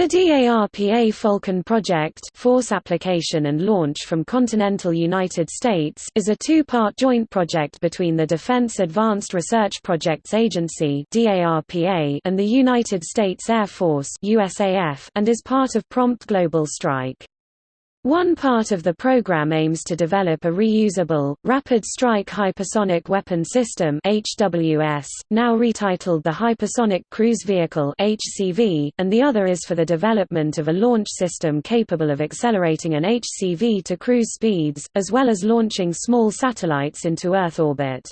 The DARPA Falcon project Force Application and Launch from Continental United States is a two-part joint project between the Defense Advanced Research Projects Agency and the United States Air Force and is part of Prompt Global Strike. One part of the program aims to develop a reusable, Rapid Strike Hypersonic Weapon System HWS, now retitled the Hypersonic Cruise Vehicle HCV, and the other is for the development of a launch system capable of accelerating an HCV to cruise speeds, as well as launching small satellites into Earth orbit.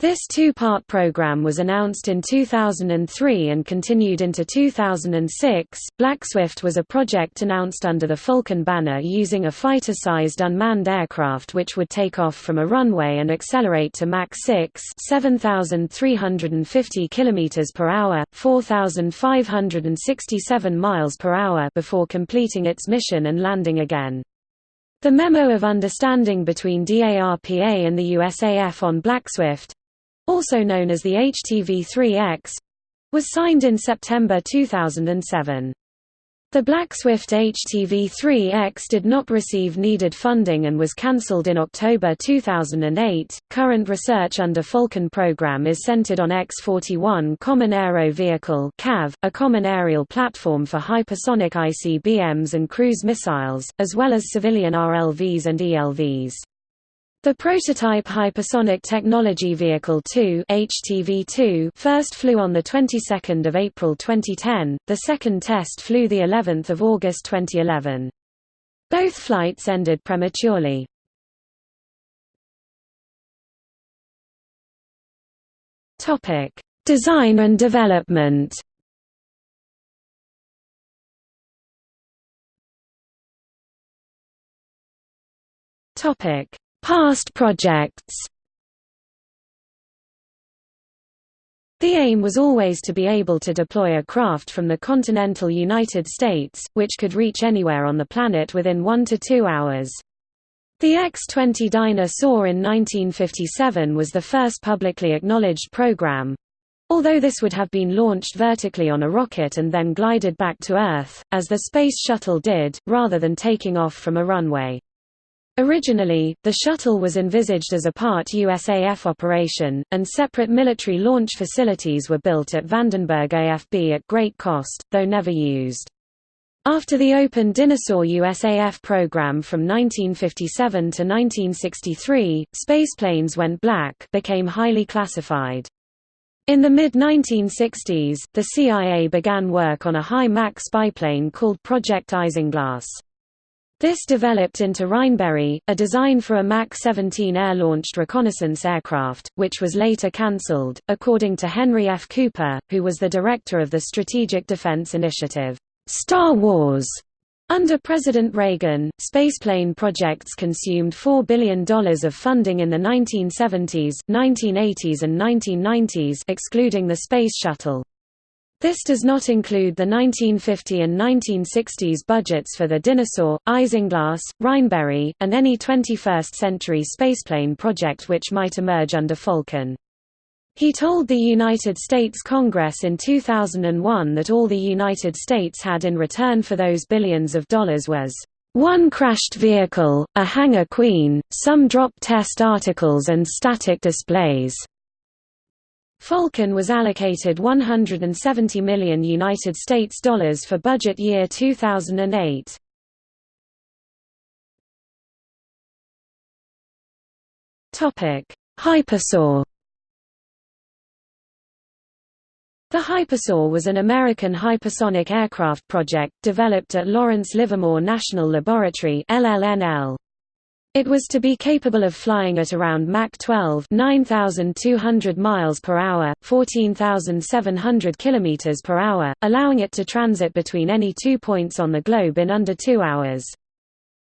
This two-part program was announced in 2003 and continued into 2006. Black Swift was a project announced under the Falcon banner using a fighter-sized unmanned aircraft which would take off from a runway and accelerate to Mach 6, 7350 km per hour, 4567 miles per hour before completing its mission and landing again. The Memo of Understanding between DARPA and the USAF on Black Swift, also known as the HTV-3X, was signed in September 2007. The Black Swift HTV-3X did not receive needed funding and was cancelled in October 2008. Current research under Falcon program is centered on X-41 Common Aero Vehicle (CAV), a common aerial platform for hypersonic ICBMs and cruise missiles, as well as civilian RLVs and ELVs. The prototype Hypersonic Technology Vehicle 2 HTV-2 first flew on the 22nd of April 2010. The second test flew the 11th of August 2011. Both flights ended prematurely. Topic: Design and development. Topic: Past projects The aim was always to be able to deploy a craft from the continental United States, which could reach anywhere on the planet within one to two hours. The X-20 Dyna Soar in 1957 was the first publicly acknowledged program, although this would have been launched vertically on a rocket and then glided back to Earth, as the Space Shuttle did, rather than taking off from a runway. Originally, the shuttle was envisaged as a part USAF operation, and separate military launch facilities were built at Vandenberg AFB at great cost, though never used. After the open Dyna-Soar USAF program from 1957 to 1963, spaceplanes went black became highly classified. In the mid-1960s, the CIA began work on a high-Mach spyplane called Project Isinglass. This developed into Rheinberry, a design for a Mach 17 air-launched reconnaissance aircraft, which was later cancelled, according to Henry F. Cooper, who was the director of the Strategic Defense Initiative, Star Wars. Under President Reagan, spaceplane projects consumed $4 billion of funding in the 1970s, 1980s and 1990s excluding the Space Shuttle. This does not include the 1950 and 1960s budgets for the Dyna-Soar, Isinglass, Rheinberry, and any 21st-century spaceplane project which might emerge under Falcon. He told the United States Congress in 2001 that all the United States had in return for those billions of dollars was one crashed vehicle, a hangar queen, some drop test articles and static displays. Falcon was allocated 170 million United States dollars for budget year 2008. Topic. The HyperSoar was an American hypersonic aircraft project developed at Lawrence Livermore National Laboratory (LLNL). It was to be capable of flying at around Mach 12 9,200 miles per hour, 14,700 kilometers per hour, allowing it to transit between any two points on the globe in under two hours.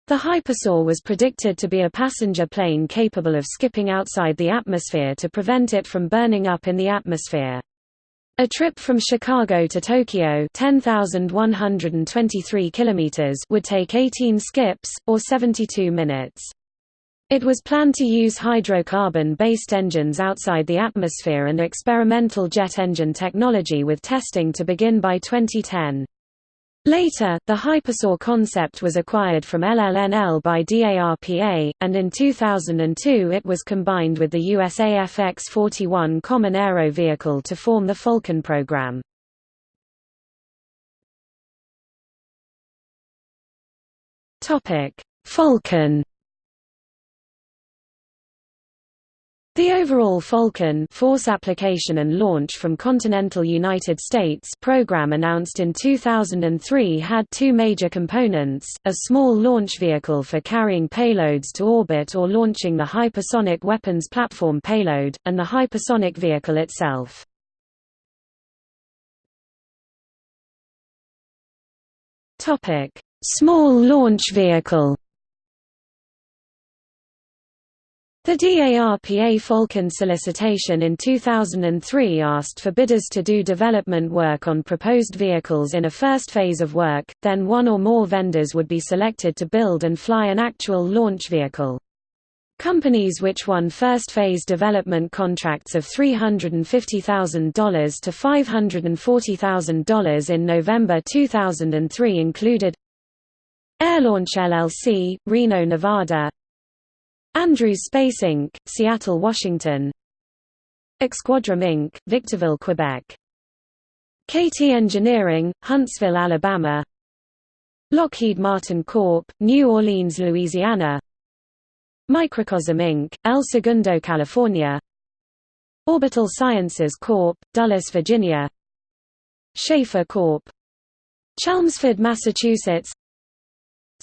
The HyperSoar was predicted to be a passenger plane capable of skipping outside the atmosphere to prevent it from burning up in the atmosphere. A trip from Chicago to Tokyo 10,123 kilometers would take 18 skips, or 72 minutes. It was planned to use hydrocarbon-based engines outside the atmosphere and experimental jet engine technology with testing to begin by 2010. Later, the HyperSoar concept was acquired from LLNL by DARPA, and in 2002 it was combined with the USAF X-41 Common Aero Vehicle to form the Falcon program. Falcon The overall Falcon Force Application and Launch from Continental United States program announced in 2003 had two major components, a small launch vehicle for carrying payloads to orbit or launching the hypersonic weapons platform payload, and the hypersonic vehicle itself. Small launch vehicle The DARPA Falcon solicitation in 2003 asked for bidders to do development work on proposed vehicles in a first phase of work, then one or more vendors would be selected to build and fly an actual launch vehicle. Companies which won first phase development contracts of $350,000 to $540,000 in November 2003 included Airlaunch LLC, Reno, Nevada Andrews Space Inc., Seattle, Washington Exquadrum Inc., Victorville, Quebec KT Engineering, Huntsville, Alabama Lockheed Martin Corp., New Orleans, Louisiana Microcosm Inc., El Segundo, California Orbital Sciences Corp., Dulles, Virginia Schaefer Corp. Chelmsford, Massachusetts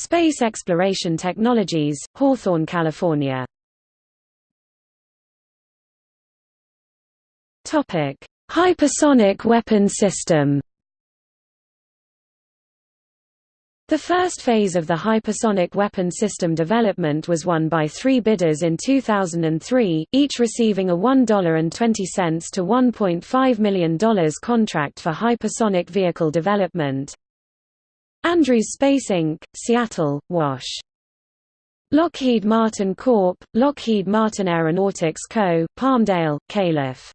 Space Exploration Technologies, Hawthorne, California. Topic: Hypersonic weapon system. The first phase of the hypersonic weapon system development was won by three bidders in 2003, each receiving a $1.20 to $1.5 million contract for hypersonic vehicle development. Andrews Space Inc., Seattle, Wash. Lockheed Martin Corp., Lockheed Martin Aeronautics Co., Palmdale, Calif.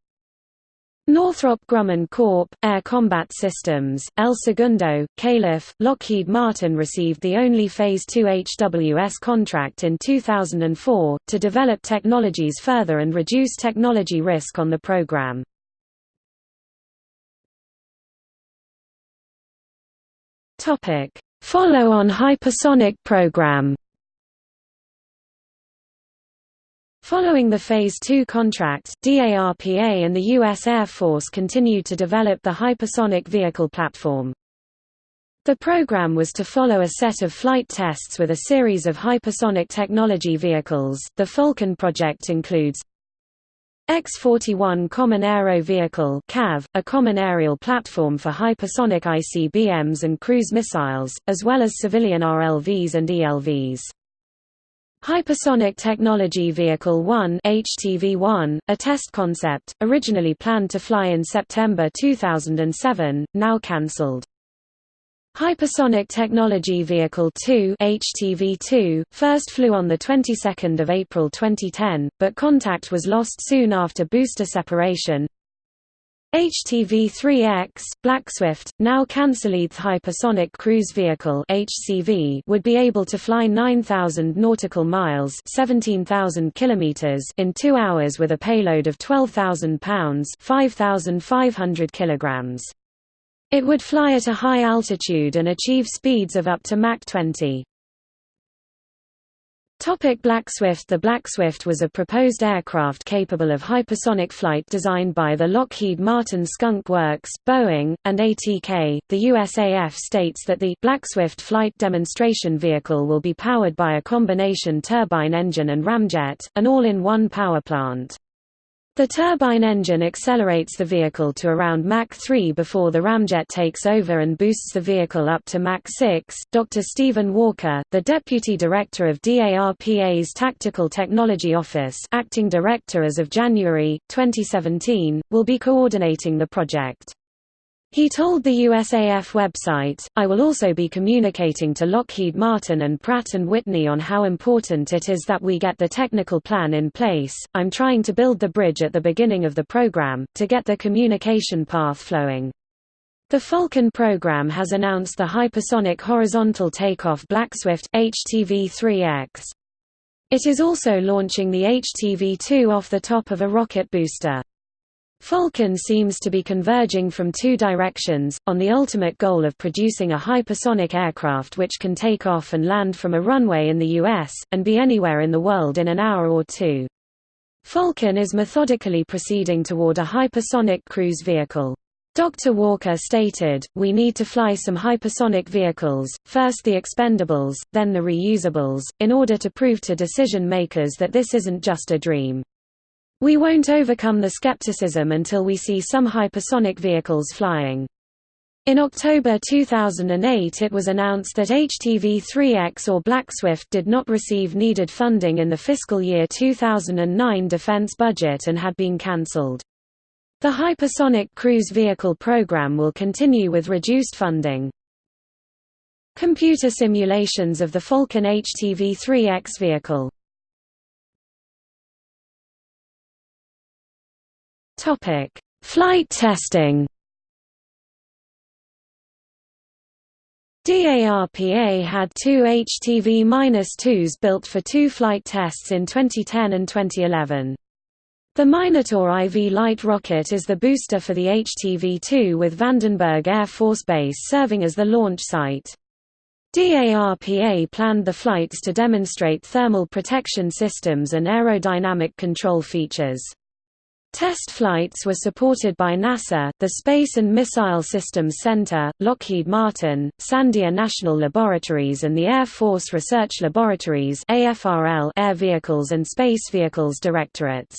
Northrop Grumman Corp., Air Combat Systems, El Segundo, Calif. Lockheed Martin received the only Phase 2 HWS contract in 2004, to develop technologies further and reduce technology risk on the program. Follow-on hypersonic program Following the Phase II contract, DARPA and the U.S. Air Force continued to develop the hypersonic vehicle platform. The program was to follow a set of flight tests with a series of hypersonic technology vehicles. The Falcon project includes X-41 Common Aero Vehicle CAV, a common aerial platform for hypersonic ICBMs and cruise missiles, as well as civilian RLVs and ELVs. Hypersonic Technology Vehicle 1 HTV-1, a test concept, originally planned to fly in September 2007, now cancelled. Hypersonic Technology Vehicle 2 HTV-2 first flew on the 22nd of April 2010, but contact was lost soon after booster separation. HTV-3X Blackswift, now Canceled Hypersonic Cruise Vehicle (HCV) would be able to fly 9,000 nautical miles (17,000 kilometers) in 2 hours with a payload of 12,000 pounds (5,500 kilograms). It would fly at a high altitude and achieve speeds of up to Mach 20. Topic Black Swift The Black Swift was a proposed aircraft capable of hypersonic flight designed by the Lockheed Martin Skunk Works, Boeing, and ATK. The USAF states that the Black Swift flight demonstration vehicle will be powered by a combination turbine engine and ramjet, an all-in-one power plant. The turbine engine accelerates the vehicle to around Mach 3 before the ramjet takes over and boosts the vehicle up to Mach 6. Dr. Steven Walker, the Deputy Director of DARPA's Tactical Technology Office, acting director as of January 2017, will be coordinating the project. He told the USAF website, I will also be communicating to Lockheed Martin and Pratt & Whitney on how important it is that we get the technical plan in place. I'm trying to build the bridge at the beginning of the program, to get the communication path flowing. The Falcon program has announced the hypersonic horizontal takeoff Blackswift HTV-3X. It is also launching the HTV-2 off the top of a rocket booster. Falcon seems to be converging from two directions, on the ultimate goal of producing a hypersonic aircraft which can take off and land from a runway in the US, and be anywhere in the world in an hour or two. Falcon is methodically proceeding toward a hypersonic cruise vehicle. Dr. Walker stated, we need to fly some hypersonic vehicles, first the expendables, then the reusables, in order to prove to decision makers that this isn't just a dream. We won't overcome the skepticism until we see some hypersonic vehicles flying. In October 2008 it was announced that HTV-3X or Blackswift did not receive needed funding in the fiscal year 2009 defense budget and had been cancelled. The hypersonic cruise vehicle program will continue with reduced funding. Computer simulations of the Falcon HTV-3X vehicle Flight testing DARPA had two HTV-2s built for two flight tests in 2010 and 2011. The Minotaur IV light rocket is the booster for the HTV-2 with Vandenberg Air Force Base serving as the launch site. DARPA planned the flights to demonstrate thermal protection systems and aerodynamic control features. Test flights were supported by NASA, the Space and Missile Systems Center, Lockheed Martin, Sandia National Laboratories and the Air Force Research Laboratories Air Vehicles and Space Vehicles Directorates.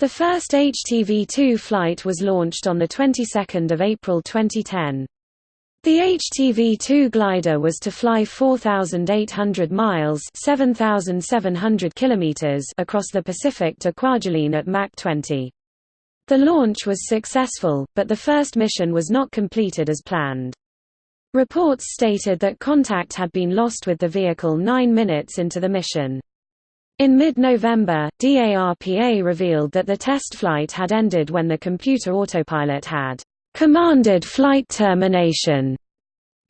The first HTV-2 flight was launched on the 22nd of April 2010. The HTV-2 glider was to fly 4,800 miles 7,700 kilometers across the Pacific to Kwajalein at Mach 20. The launch was successful, but the first mission was not completed as planned. Reports stated that contact had been lost with the vehicle nine minutes into the mission. In mid-November, DARPA revealed that the test flight had ended when the computer autopilot had commanded flight termination.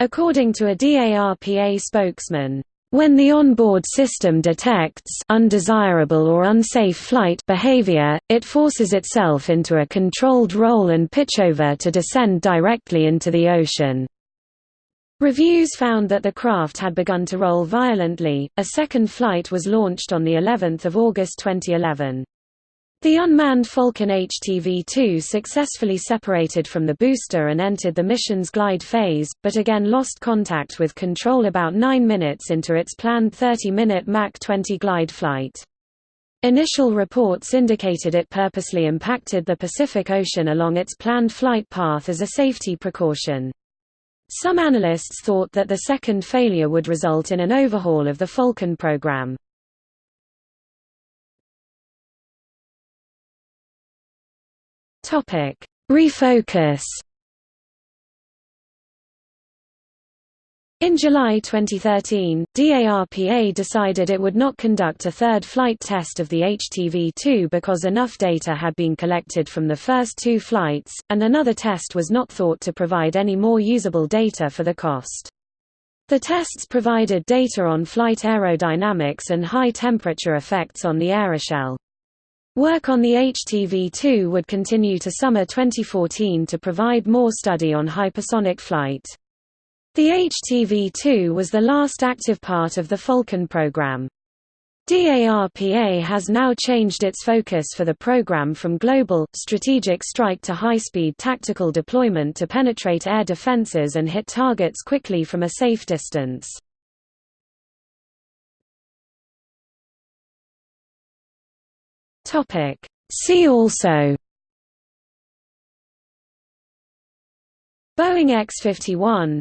According to a DARPA spokesman, when the onboard system detects undesirable or unsafe flight behavior, it forces itself into a controlled roll and pitchover to descend directly into the ocean. Reviews found that the craft had begun to roll violently. A second flight was launched on the 11th of August 2011. The unmanned Falcon HTV-2 successfully separated from the booster and entered the mission's glide phase, but again lost contact with control about 9 minutes into its planned 30-minute Mach 20 glide flight. Initial reports indicated it purposely impacted the Pacific Ocean along its planned flight path as a safety precaution. Some analysts thought that the second failure would result in an overhaul of the Falcon program. Refocus In July 2013, DARPA decided it would not conduct a third flight test of the HTV-2 because enough data had been collected from the first two flights, and another test was not thought to provide any more usable data for the cost. The tests provided data on flight aerodynamics and high-temperature effects on the aeroshell. Work on the HTV-2 would continue to summer 2014 to provide more study on hypersonic flight. The HTV-2 was the last active part of the Falcon program. DARPA has now changed its focus for the program from global, strategic strike to high-speed tactical deployment to penetrate air defenses and hit targets quickly from a safe distance. See also Boeing X-51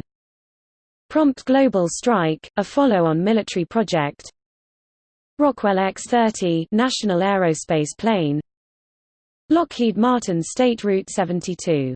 Prompt Global Strike, a follow-on military project Rockwell X-30 National Aerospace Plane Lockheed Martin State Route 72